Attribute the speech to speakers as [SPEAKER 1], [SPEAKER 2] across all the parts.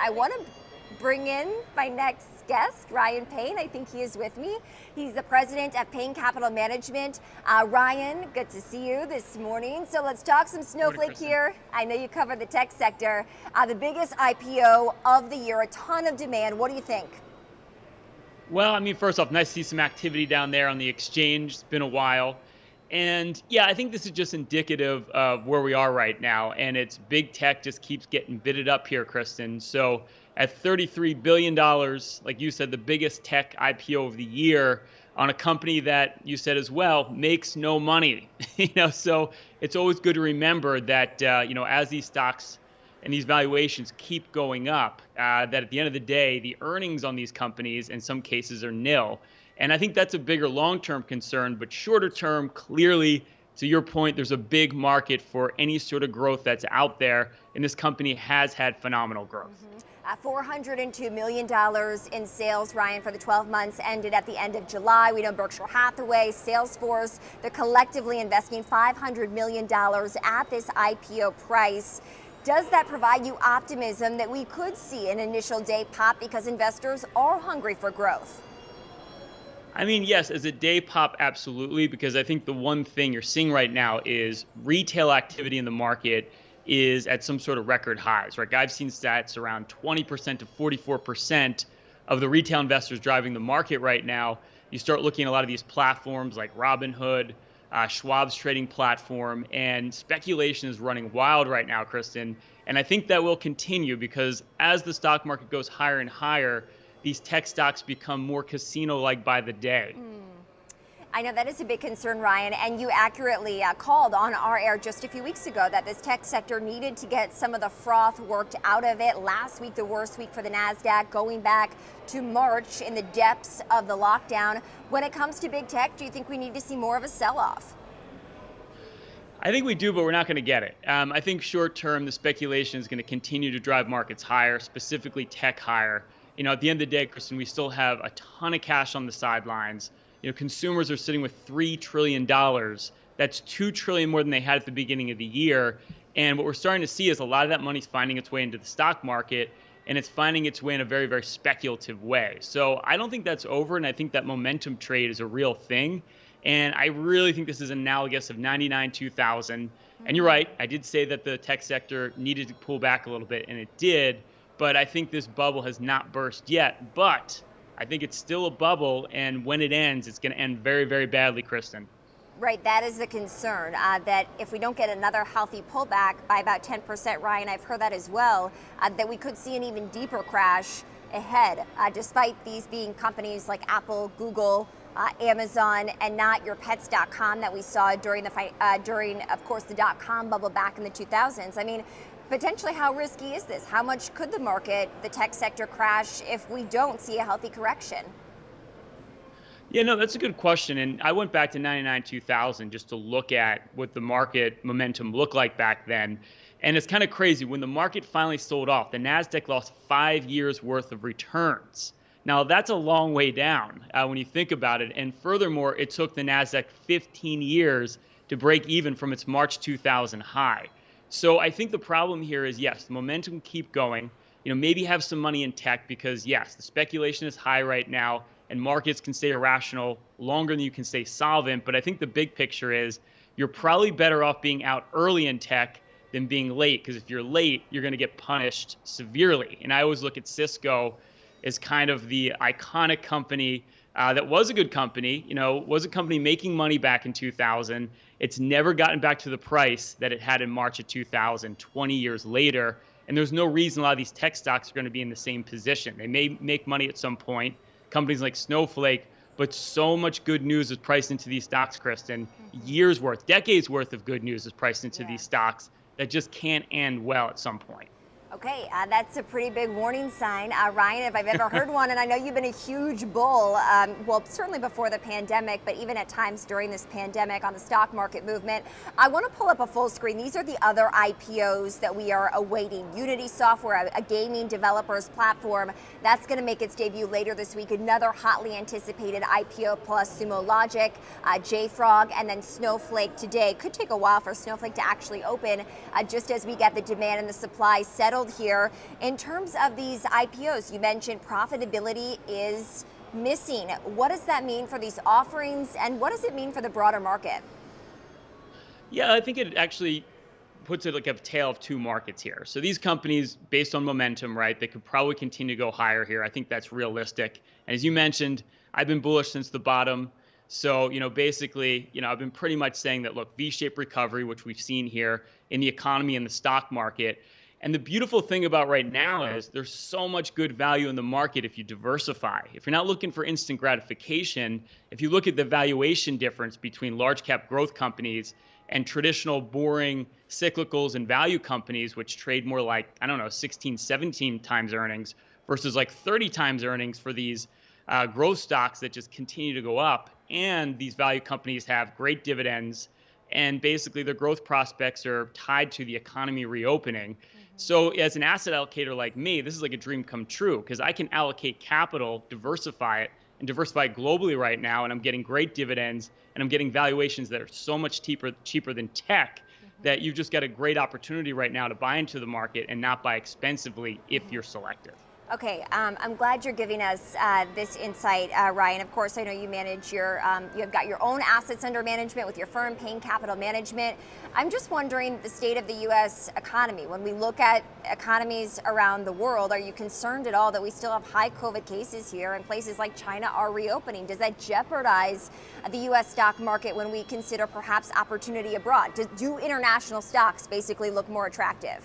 [SPEAKER 1] I want to bring in my next guest, Ryan Payne. I think he is with me. He's the president of Payne Capital Management. Uh, Ryan, good to see you this morning. So let's talk some Snowflake here. I know you cover the tech sector. Uh, the biggest IPO of the year, a ton of demand. What do you think?
[SPEAKER 2] Well, I mean, first off, nice to see some activity down there on the exchange. It's been a while. And yeah, I think this is just indicative of where we are right now. And it's big tech just keeps getting bidded up here, Kristen. So at $33 billion, like you said, the biggest tech IPO of the year on a company that you said as well makes no money. you know, so it's always good to remember that uh, you know as these stocks and these valuations keep going up, uh, that at the end of the day, the earnings on these companies in some cases are nil. And I think that's a bigger long term concern, but shorter term, clearly, to your point, there's a big market for any sort of growth that's out there, and this company has had phenomenal growth. Mm-hmm.
[SPEAKER 1] Uh, $402 million in sales, Ryan, for the 12 months ended at the end of July. We know Berkshire Hathaway, Salesforce, they're collectively investing $500 million at this IPO price. Does that provide you optimism that we could see an initial day pop because investors are hungry for growth?
[SPEAKER 2] I mean, yes, as a day pop, absolutely, because I think the one thing you're seeing right now is retail activity in the market is at some sort of record highs, right? I've seen stats around 20% to 44% of the retail investors driving the market right now. You start looking at a lot of these platforms like Robinhood, uh, Schwab's trading platform, and speculation is running wild right now, Kristen. And I think that will continue because as the stock market goes higher and higher, these tech stocks become more casino like by the day. Mm.
[SPEAKER 1] I know that is a big concern, Ryan, and you accurately uh, called on our air just a few weeks ago that this tech sector needed to get some of the froth worked out of it. Last week, the worst week for the NASDAQ, going back to March in the depths of the lockdown. When it comes to big tech, do you think we need to see more of a sell off?
[SPEAKER 2] I think we do, but we're not going to get it. Um, I think short term, the speculation is going to continue to drive markets higher, specifically tech higher you know, at the end of the day, Kristen, we still have a ton of cash on the sidelines. You know, consumers are sitting with three trillion dollars. That's two trillion more than they had at the beginning of the year. And what we're starting to see is a lot of that money's finding its way into the stock market, and it's finding its way in a very, very speculative way. So I don't think that's over, and I think that momentum trade is a real thing. And I really think this is analogous of 99 2000. And you're mm-hmm. right, I did say that the tech sector needed to pull back a little bit, and it did but I think this bubble has not burst yet. But I think it's still a bubble, and when it ends, it's going to end very, very badly, Kristen.
[SPEAKER 1] Right, that is the concern, uh, that if we don't get another healthy pullback by about 10%, Ryan, I've heard that as well, uh, that we could see an even deeper crash ahead, uh, despite these being companies like Apple, Google, uh, Amazon, and not your pets.com that we saw during the fight, uh, during, of course, the dot-com bubble back in the 2000s. I mean, potentially how risky is this? How much could the market, the tech sector crash if we don't see a healthy correction?
[SPEAKER 2] Yeah, no, that's a good question. And I went back to 99 2000 just to look at what the market momentum looked like back then. And it's kind of crazy. When the market finally sold off, the NASDAQ lost five years worth of returns. Now, that's a long way down uh, when you think about it. And furthermore, it took the NASDAQ 15 years to break even from its March 2000 high. So I think the problem here is yes, the momentum keep going. You know, maybe have some money in tech because yes, the speculation is high right now and markets can stay irrational longer than you can stay solvent. But I think the big picture is you're probably better off being out early in tech than being late because if you're late, you're going to get punished severely. And I always look at Cisco as kind of the iconic company uh, that was a good company, you know, was a company making money back in 2000. It's never gotten back to the price that it had in March of 2000, 20 years later. And there's no reason a lot of these tech stocks are going to be in the same position. They may make money at some point, companies like Snowflake, but so much good news is priced into these stocks, Kristen. Mm-hmm. Years worth, decades worth of good news is priced into yeah. these stocks that just can't end well at some point.
[SPEAKER 1] Okay, uh, that's a pretty big warning sign. Uh, Ryan, if I've ever heard one, and I know you've been a huge bull, um, well, certainly before the pandemic, but even at times during this pandemic on the stock market movement. I want to pull up a full screen. These are the other IPOs that we are awaiting. Unity Software, a, a gaming developers platform, that's going to make its debut later this week. Another hotly anticipated IPO plus Sumo Logic, uh, JFrog, and then Snowflake today. Could take a while for Snowflake to actually open, uh, just as we get the demand and the supply settled world here. In terms of these IPOs, you mentioned profitability is missing. What does that mean for these offerings and what does it mean for the broader market?
[SPEAKER 2] Yeah, I think it actually puts it like a tale of two markets here. So these companies, based on momentum, right, they could probably continue to go higher here. I think that's realistic. And as you mentioned, I've been bullish since the bottom. So, you know, basically, you know, I've been pretty much saying that look, V-shaped recovery, which we've seen here in the economy and the stock market. And the beautiful thing about right now is there's so much good value in the market if you diversify. If you're not looking for instant gratification, if you look at the valuation difference between large cap growth companies and traditional boring cyclicals and value companies, which trade more like, I don't know, 16, 17 times earnings versus like 30 times earnings for these uh, growth stocks that just continue to go up. And these value companies have great dividends and basically their growth prospects are tied to the economy reopening. Mm-hmm. So, as an asset allocator like me, this is like a dream come true because I can allocate capital, diversify it, and diversify globally right now, and I'm getting great dividends, and I'm getting valuations that are so much cheaper cheaper than tech mm-hmm. that you've just got a great opportunity right now to buy into the market and not buy expensively if you're selective.
[SPEAKER 1] Okay, um, I'm glad you're giving us uh, this insight, uh, Ryan. Of course, I know you manage your, um, you've got your own assets under management with your firm, Payne Capital Management. I'm just wondering the state of the U.S. economy. When we look at economies around the world, are you concerned at all that we still have high COVID cases here and places like China are reopening? Does that jeopardize the U.S. stock market when we consider perhaps opportunity abroad? Do, do international stocks basically look more attractive?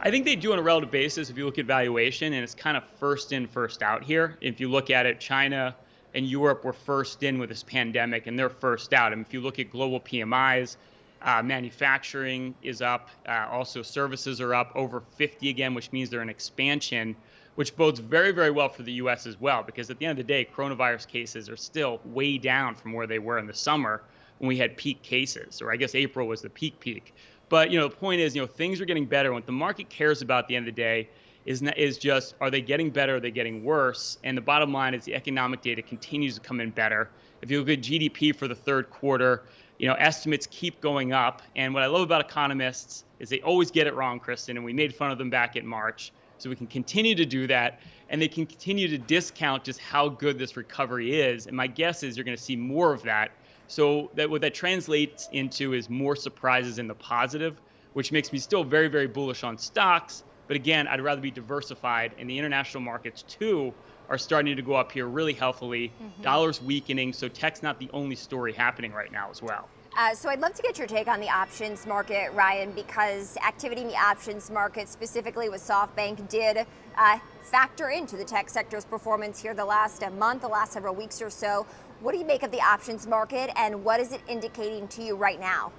[SPEAKER 2] I think they do on a relative basis if you look at valuation, and it's kind of first in, first out here. If you look at it, China and Europe were first in with this pandemic, and they're first out. And if you look at global PMIs, uh, manufacturing is up, uh, also services are up over 50 again, which means they're in expansion, which bodes very, very well for the U.S. as well, because at the end of the day, coronavirus cases are still way down from where they were in the summer when we had peak cases, or I guess April was the peak peak. But you know, the point is, you know, things are getting better. What the market cares about at the end of the day is is just are they getting better? Are they getting worse? And the bottom line is the economic data continues to come in better. If you look at GDP for the third quarter, you know, estimates keep going up. And what I love about economists is they always get it wrong, Kristen. And we made fun of them back in March. So we can continue to do that, and they can continue to discount just how good this recovery is. And my guess is you're going to see more of that so that what that translates into is more surprises in the positive, which makes me still very, very bullish on stocks. But again, I'd rather be diversified, and the international markets too are starting to go up here really healthily. Mm-hmm. Dollars weakening, so tech's not the only story happening right now as well.
[SPEAKER 1] Uh, so I'd love to get your take on the options market, Ryan, because activity in the options market, specifically with SoftBank, did uh, factor into the tech sector's performance here the last uh, month, the last several weeks or so. What do you make of the options market, and what is it indicating to you right now?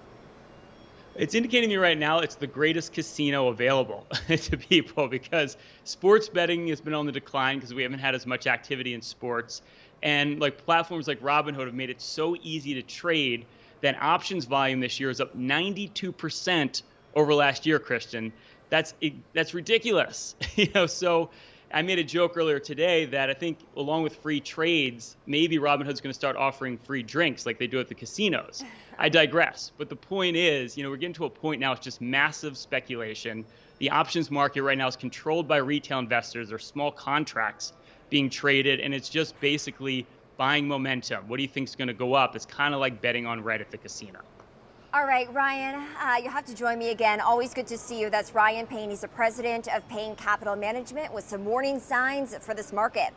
[SPEAKER 2] It's indicating to me right now it's the greatest casino available to people because sports betting has been on the decline because we haven't had as much activity in sports. And like platforms like Robinhood have made it so easy to trade that options volume this year is up 92% over last year, Kristen. That's that's ridiculous. you know, so I made a joke earlier today that I think along with free trades, maybe Robinhood's going to start offering free drinks like they do at the casinos. I digress. But the point is, you know, we're getting to a point now it's just massive speculation. The options market right now is controlled by retail investors. or small contracts being traded and it's just basically buying momentum. What do you think is going to go up? It's kind of like betting on red at the casino.
[SPEAKER 1] All right, Ryan, uh, you'll have to join me again. Always good to see you. That's Ryan Payne. He's the president of Payne Capital Management with some warning signs for this market.